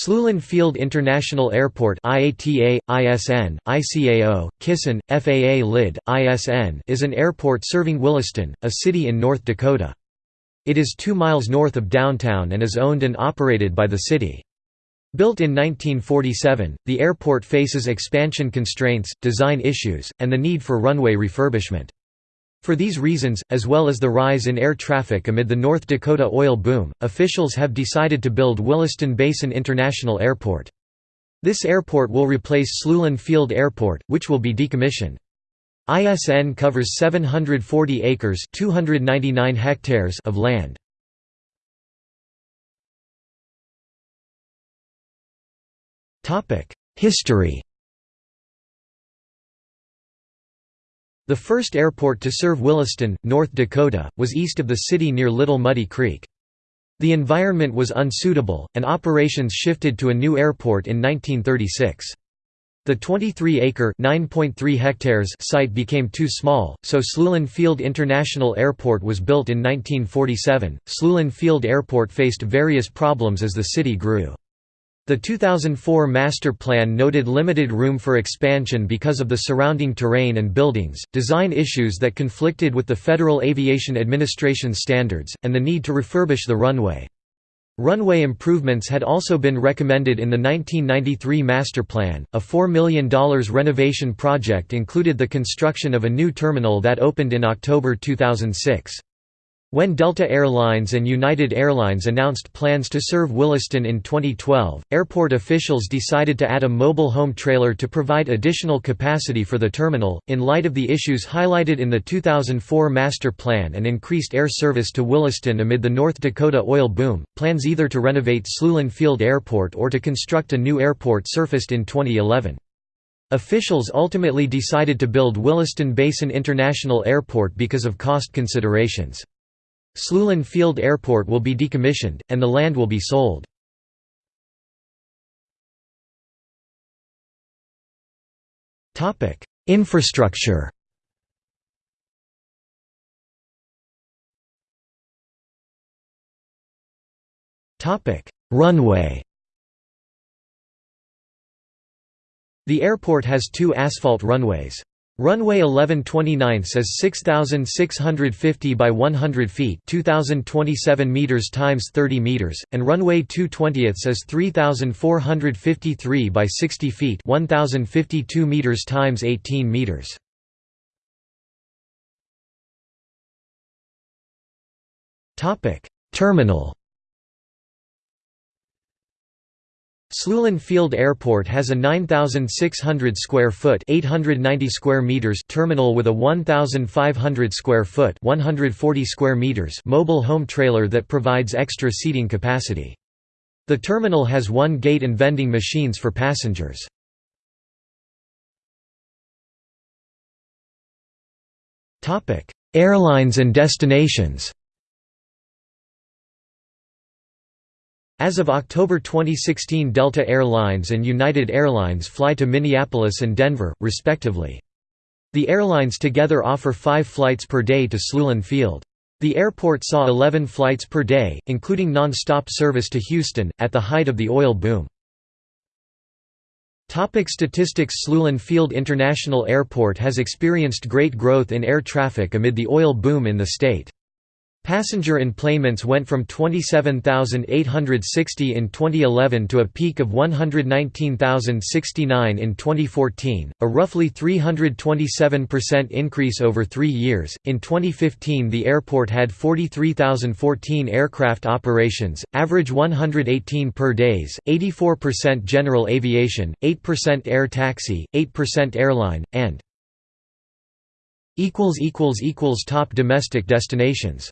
Sloulin Field International Airport IATA, ISN, ICAO, Kisan, FAA LID, ISN is an airport serving Williston, a city in North Dakota. It is 2 miles north of downtown and is owned and operated by the city. Built in 1947, the airport faces expansion constraints, design issues, and the need for runway refurbishment. For these reasons, as well as the rise in air traffic amid the North Dakota oil boom, officials have decided to build Williston Basin International Airport. This airport will replace Sloulin Field Airport, which will be decommissioned. ISN covers 740 acres 299 hectares of land. History The first airport to serve Williston, North Dakota, was east of the city near Little Muddy Creek. The environment was unsuitable, and operations shifted to a new airport in 1936. The 23-acre (9.3 hectares) site became too small, so Sloulin Field International Airport was built in 1947. Sloulin Field Airport faced various problems as the city grew. The 2004 master plan noted limited room for expansion because of the surrounding terrain and buildings, design issues that conflicted with the Federal Aviation Administration standards, and the need to refurbish the runway. Runway improvements had also been recommended in the 1993 master plan. A $4 million renovation project included the construction of a new terminal that opened in October 2006. When Delta Airlines and United Airlines announced plans to serve Williston in 2012, airport officials decided to add a mobile home trailer to provide additional capacity for the terminal. In light of the issues highlighted in the 2004 master plan and increased air service to Williston amid the North Dakota oil boom, plans either to renovate Sloulin Field Airport or to construct a new airport surfaced in 2011. Officials ultimately decided to build Williston Basin International Airport because of cost considerations. Sloulin Field Airport will be decommissioned, and the land will be sold. Infrastructure Runway The airport has two asphalt runways. Runway 1129 is 6650 by 100 feet, 2027 meters times 30 meters, and runway 220 is 3453 by 60 feet, 1052 meters times 18 meters. Topic: Terminal Sloulin Field Airport has a 9600 square foot, 890 square meters terminal with a 1500 square foot, 140 square meters mobile home trailer that provides extra seating capacity. The terminal has one gate and vending machines for passengers. Topic: Airlines and destinations. As of October 2016 Delta Air Lines and United Airlines fly to Minneapolis and Denver, respectively. The airlines together offer five flights per day to Sloulin Field. The airport saw 11 flights per day, including non-stop service to Houston, at the height of the oil boom. Topic statistics Sloulin Field International Airport has experienced great growth in air traffic amid the oil boom in the state. Passenger enplanements went from 27,860 in 2011 to a peak of 119,069 in 2014, a roughly 327% increase over three years. In 2015, the airport had 43,014 aircraft operations, average 118 per days, 84% general aviation, 8% air taxi, 8% airline, and Top domestic destinations